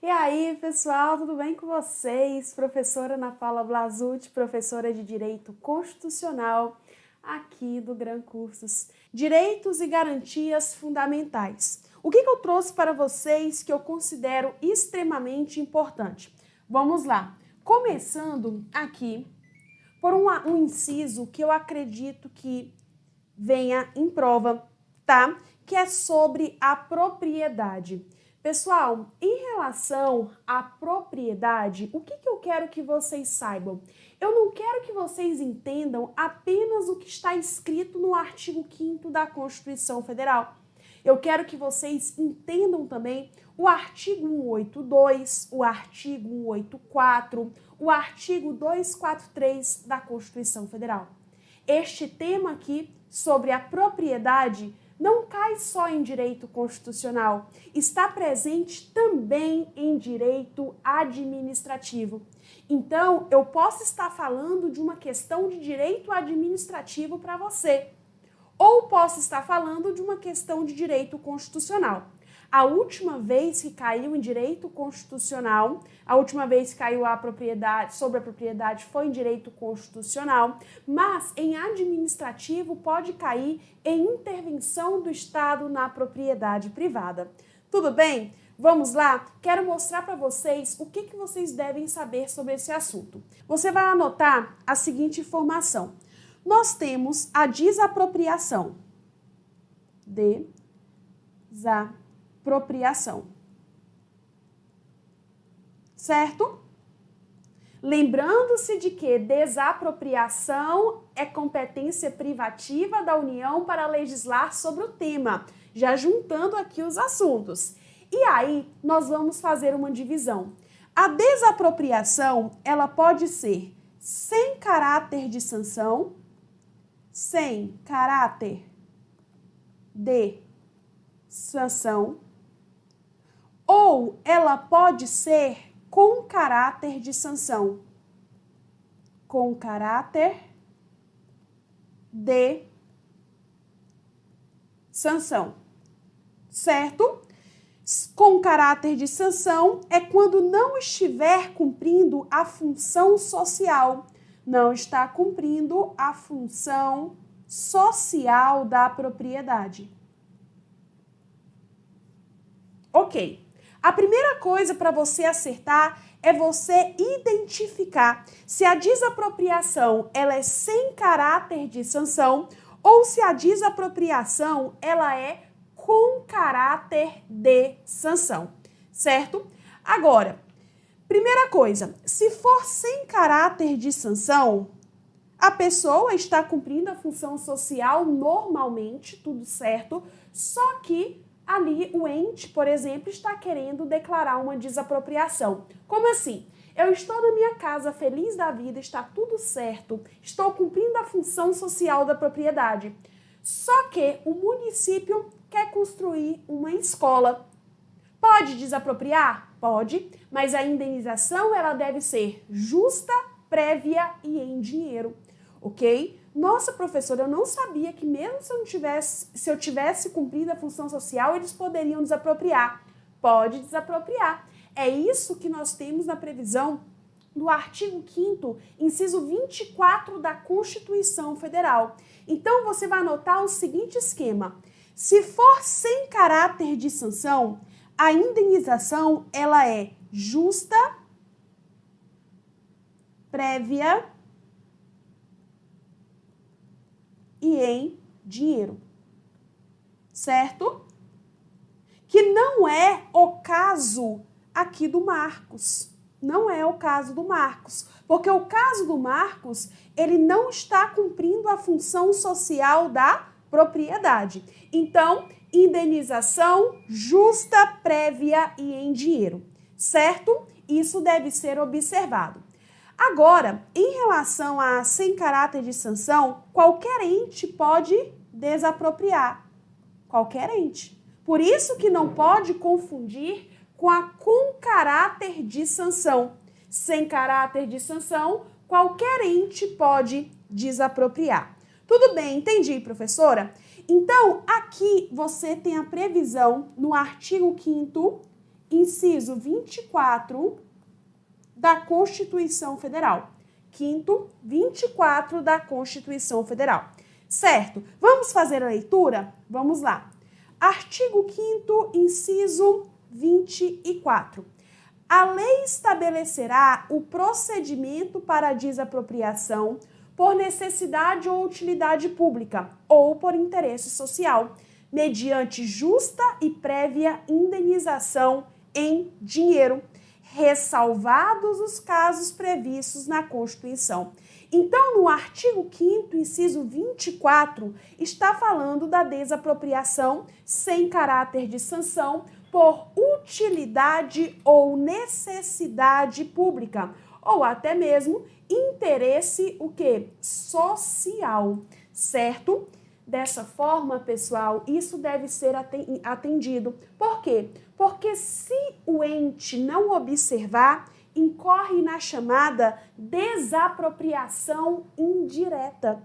E aí, pessoal, tudo bem com vocês? Professora Ana Paula Blasucci, professora de Direito Constitucional aqui do Gran Cursos. Direitos e garantias fundamentais. O que, que eu trouxe para vocês que eu considero extremamente importante? Vamos lá. Começando aqui por um, um inciso que eu acredito que venha em prova, tá? Que é sobre a propriedade. Pessoal, em relação à propriedade, o que, que eu quero que vocês saibam? Eu não quero que vocês entendam apenas o que está escrito no artigo 5 da Constituição Federal. Eu quero que vocês entendam também o artigo 182, o artigo 184, o artigo 243 da Constituição Federal. Este tema aqui sobre a propriedade não cai só em direito constitucional, está presente também em direito administrativo. Então, eu posso estar falando de uma questão de direito administrativo para você, ou posso estar falando de uma questão de direito constitucional. A última vez que caiu em direito constitucional, a última vez que caiu a propriedade, sobre a propriedade foi em direito constitucional, mas em administrativo pode cair em intervenção do Estado na propriedade privada. Tudo bem? Vamos lá? Quero mostrar para vocês o que, que vocês devem saber sobre esse assunto. Você vai anotar a seguinte informação. Nós temos a desapropriação. Desapropriação expropriação. Certo? Lembrando-se de que desapropriação é competência privativa da União para legislar sobre o tema, já juntando aqui os assuntos. E aí, nós vamos fazer uma divisão. A desapropriação, ela pode ser sem caráter de sanção, sem caráter de sanção, ou ela pode ser com caráter de sanção. Com caráter de sanção. Certo? Com caráter de sanção é quando não estiver cumprindo a função social, não está cumprindo a função social da propriedade. Ok. A primeira coisa para você acertar é você identificar se a desapropriação ela é sem caráter de sanção ou se a desapropriação ela é com caráter de sanção, certo? Agora, primeira coisa, se for sem caráter de sanção, a pessoa está cumprindo a função social normalmente, tudo certo, só que ali o ente, por exemplo, está querendo declarar uma desapropriação. Como assim? Eu estou na minha casa feliz da vida, está tudo certo, estou cumprindo a função social da propriedade. Só que o município quer construir uma escola. Pode desapropriar? Pode, mas a indenização ela deve ser justa, prévia e em dinheiro, ok? Nossa, professora, eu não sabia que mesmo se eu, não tivesse, se eu tivesse cumprido a função social, eles poderiam desapropriar. Pode desapropriar. É isso que nós temos na previsão do artigo 5 inciso 24 da Constituição Federal. Então, você vai anotar o seguinte esquema. Se for sem caráter de sanção, a indenização ela é justa, prévia em dinheiro. Certo? Que não é o caso aqui do Marcos. Não é o caso do Marcos, porque o caso do Marcos, ele não está cumprindo a função social da propriedade. Então, indenização justa, prévia e em dinheiro, certo? Isso deve ser observado. Agora, em relação a sem caráter de sanção, qualquer ente pode desapropriar. Qualquer ente. Por isso que não pode confundir com a com caráter de sanção. Sem caráter de sanção, qualquer ente pode desapropriar. Tudo bem, entendi, professora? Então, aqui você tem a previsão no artigo 5 inciso 24 da Constituição Federal. Quinto, 24 da Constituição Federal. Certo? Vamos fazer a leitura? Vamos lá. Artigo 5 inciso 24. A lei estabelecerá o procedimento para a desapropriação por necessidade ou utilidade pública ou por interesse social, mediante justa e prévia indenização em dinheiro, ressalvados os casos previstos na Constituição. Então, no artigo 5 inciso 24, está falando da desapropriação sem caráter de sanção por utilidade ou necessidade pública, ou até mesmo interesse o que? Social, certo? Dessa forma, pessoal, isso deve ser atendido. Por quê? Porque se o ente não observar, incorre na chamada desapropriação indireta.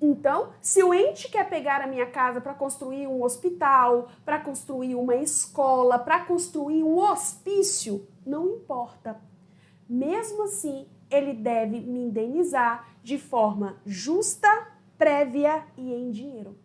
Então, se o ente quer pegar a minha casa para construir um hospital, para construir uma escola, para construir um hospício, não importa. Mesmo assim, ele deve me indenizar de forma justa, prévia e em dinheiro.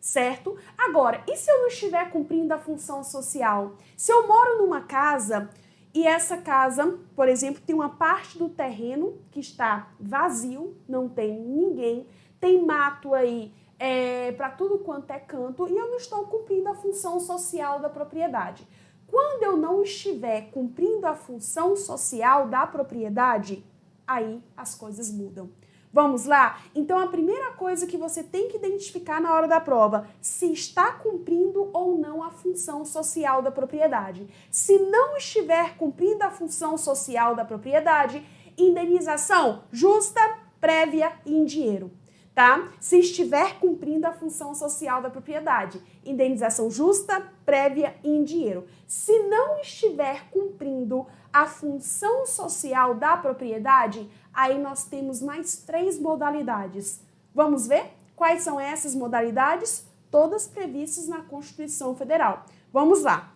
Certo? Agora, e se eu não estiver cumprindo a função social? Se eu moro numa casa e essa casa, por exemplo, tem uma parte do terreno que está vazio, não tem ninguém, tem mato aí é, para tudo quanto é canto e eu não estou cumprindo a função social da propriedade. Quando eu não estiver cumprindo a função social da propriedade, aí as coisas mudam. Vamos lá? Então, a primeira coisa que você tem que identificar na hora da prova, se está cumprindo ou não a função social da propriedade. Se não estiver cumprindo a função social da propriedade, indenização justa, prévia e em dinheiro. Tá? Se estiver cumprindo a função social da propriedade, indenização justa, prévia e em dinheiro. Se não estiver cumprindo a função social da propriedade, aí nós temos mais três modalidades. Vamos ver quais são essas modalidades? Todas previstas na Constituição Federal. Vamos lá.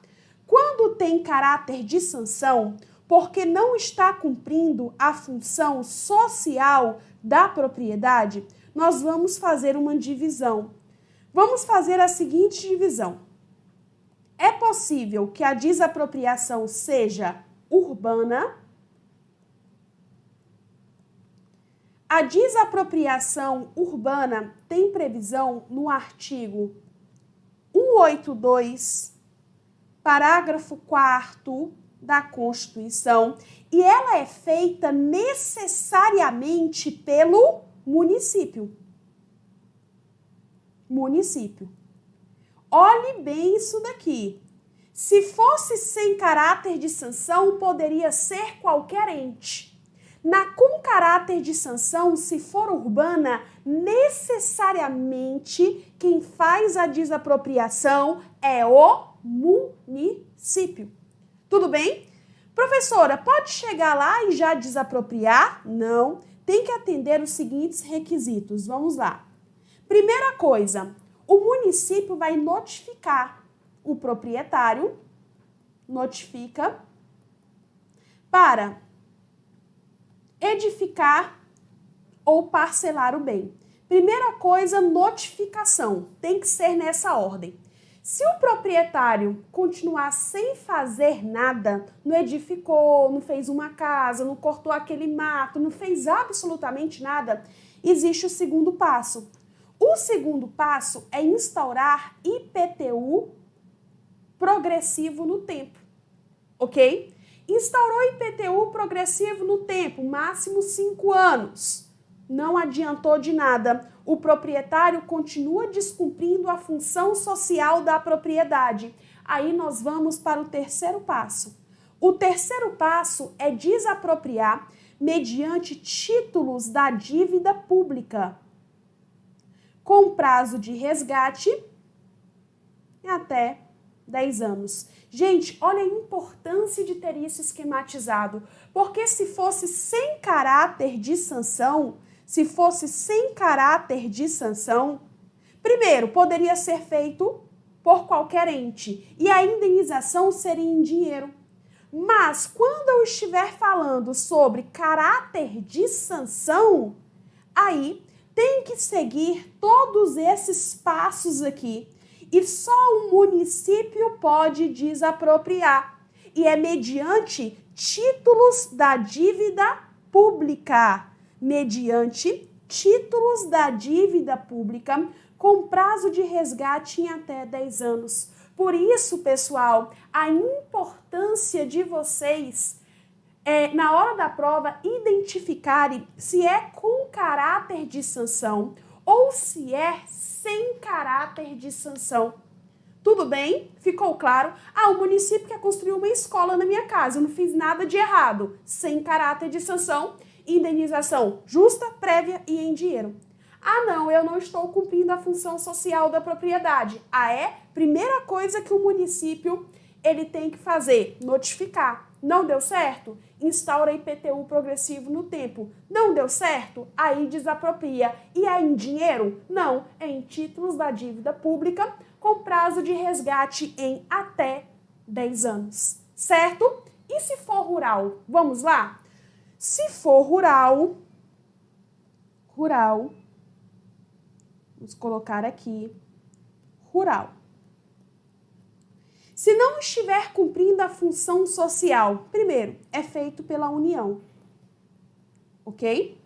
Quando tem caráter de sanção, porque não está cumprindo a função social da propriedade, nós vamos fazer uma divisão. Vamos fazer a seguinte divisão. É possível que a desapropriação seja urbana, A desapropriação urbana tem previsão no artigo 182, parágrafo 4 da Constituição, e ela é feita necessariamente pelo município. Município. Olhe bem isso daqui. Se fosse sem caráter de sanção, poderia ser qualquer ente. Na com caráter de sanção, se for urbana, necessariamente quem faz a desapropriação é o município. Tudo bem? Professora, pode chegar lá e já desapropriar? Não. Tem que atender os seguintes requisitos. Vamos lá. Primeira coisa, o município vai notificar o proprietário, notifica, para edificar ou parcelar o bem. Primeira coisa, notificação. Tem que ser nessa ordem. Se o proprietário continuar sem fazer nada, não edificou, não fez uma casa, não cortou aquele mato, não fez absolutamente nada, existe o segundo passo. O segundo passo é instaurar IPTU progressivo no tempo, ok? Instaurou IPTU progressivo no tempo, máximo cinco anos. Não adiantou de nada. O proprietário continua descumprindo a função social da propriedade. Aí nós vamos para o terceiro passo. O terceiro passo é desapropriar mediante títulos da dívida pública, com prazo de resgate até 10 anos. Gente, olha a importância de ter isso esquematizado, porque se fosse sem caráter de sanção, se fosse sem caráter de sanção, primeiro, poderia ser feito por qualquer ente e a indenização seria em dinheiro. Mas quando eu estiver falando sobre caráter de sanção, aí tem que seguir todos esses passos aqui. E só o município pode desapropriar. E é mediante títulos da dívida pública. Mediante títulos da dívida pública com prazo de resgate em até 10 anos. Por isso, pessoal, a importância de vocês é, na hora da prova, identificarem se é com caráter de sanção ou se é sem caráter de sanção. Tudo bem? Ficou claro? Ah, o município quer construir uma escola na minha casa, eu não fiz nada de errado. Sem caráter de sanção, indenização justa, prévia e em dinheiro. Ah, não, eu não estou cumprindo a função social da propriedade. Ah, é? Primeira coisa que o município ele tem que fazer, notificar. Não deu certo? Instaura IPTU progressivo no tempo. Não deu certo? Aí desapropria. E é em dinheiro? Não, é em títulos da dívida pública com prazo de resgate em até 10 anos. Certo? E se for rural? Vamos lá? Se for rural, rural, vamos colocar aqui, rural. Se não estiver cumprindo a função social, primeiro, é feito pela União. Ok?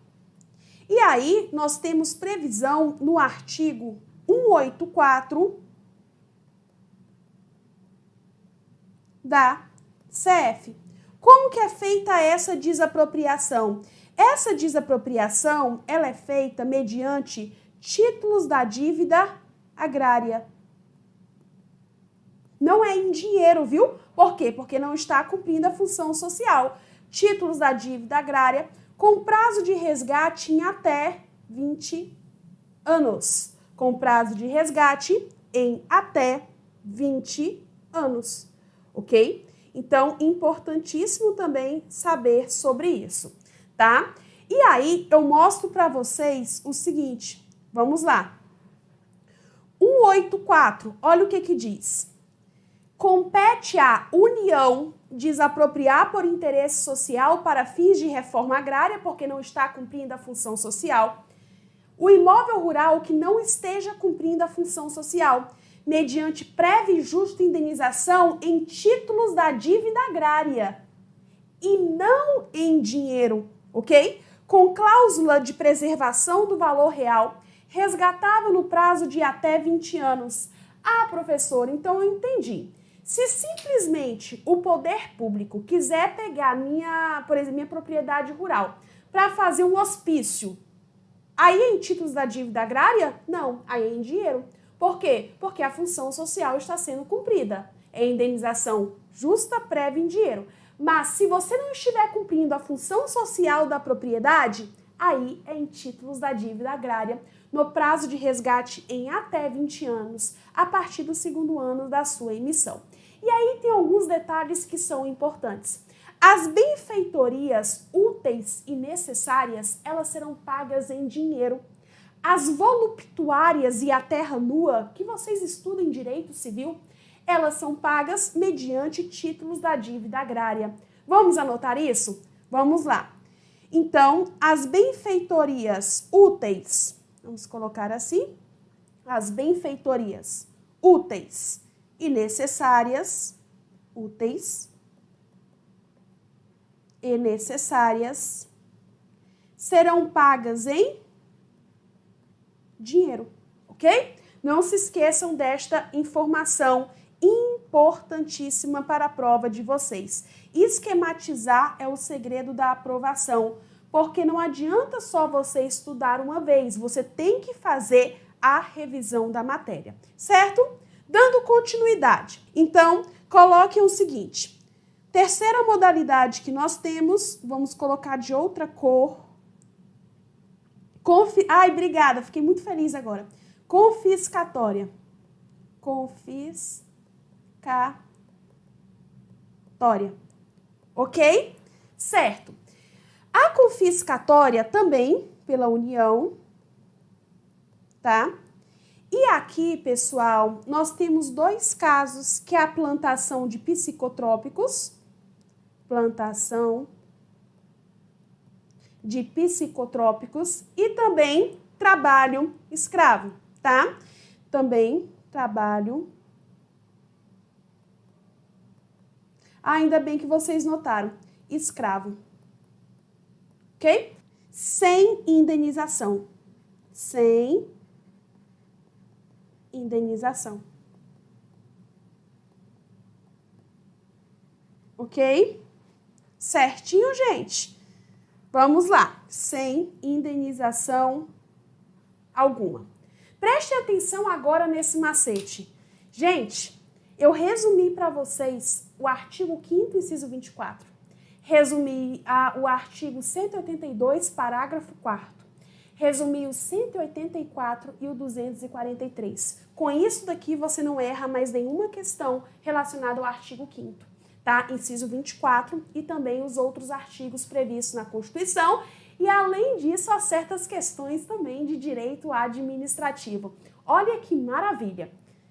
E aí, nós temos previsão no artigo 184 da CF. Como que é feita essa desapropriação? Essa desapropriação, ela é feita mediante títulos da dívida agrária. Não é em dinheiro, viu? Por quê? Porque não está cumprindo a função social. Títulos da dívida agrária com prazo de resgate em até 20 anos. Com prazo de resgate em até 20 anos. Ok? Então, importantíssimo também saber sobre isso, tá? E aí, eu mostro para vocês o seguinte. Vamos lá. 184, olha o que que diz compete à União desapropriar por interesse social para fins de reforma agrária, porque não está cumprindo a função social, o imóvel rural que não esteja cumprindo a função social, mediante prévia e justa indenização em títulos da dívida agrária e não em dinheiro, ok? Com cláusula de preservação do valor real, resgatável no prazo de até 20 anos. Ah, professor, então eu entendi. Se simplesmente o poder público quiser pegar minha, por exemplo, minha propriedade rural para fazer um hospício, aí é em títulos da dívida agrária? Não, aí é em dinheiro. Por quê? Porque a função social está sendo cumprida. É indenização justa, prévia em dinheiro. Mas se você não estiver cumprindo a função social da propriedade, aí é em títulos da dívida agrária, no prazo de resgate em até 20 anos, a partir do segundo ano da sua emissão. E aí tem alguns detalhes que são importantes. As benfeitorias úteis e necessárias, elas serão pagas em dinheiro. As voluptuárias e a terra nua, que vocês estudam em direito civil, elas são pagas mediante títulos da dívida agrária. Vamos anotar isso? Vamos lá. Então, as benfeitorias úteis, vamos colocar assim, as benfeitorias úteis e necessárias, úteis e necessárias, serão pagas em dinheiro, ok? Não se esqueçam desta informação importantíssima para a prova de vocês. Esquematizar é o segredo da aprovação, porque não adianta só você estudar uma vez, você tem que fazer a revisão da matéria, certo? Dando continuidade, então, coloquem o seguinte. Terceira modalidade que nós temos, vamos colocar de outra cor. Confi Ai, obrigada, fiquei muito feliz agora. Confiscatória. Confiscatória. Ok? Certo. A confiscatória também, pela União, tá? E aqui, pessoal, nós temos dois casos, que é a plantação de psicotrópicos, plantação de psicotrópicos e também trabalho escravo, tá? Também trabalho. Ainda bem que vocês notaram, escravo. Ok? Sem indenização. Sem indenização. Ok? Certinho, gente? Vamos lá. Sem indenização alguma. Preste atenção agora nesse macete. Gente, eu resumi para vocês o artigo 5 inciso 24. Resumi a, o artigo 182, parágrafo 4 resumi o 184 e o 243. Com isso daqui, você não erra mais nenhuma questão relacionada ao artigo 5 tá? Inciso 24 e também os outros artigos previstos na Constituição e além disso, há certas questões também de direito administrativo. Olha que maravilha!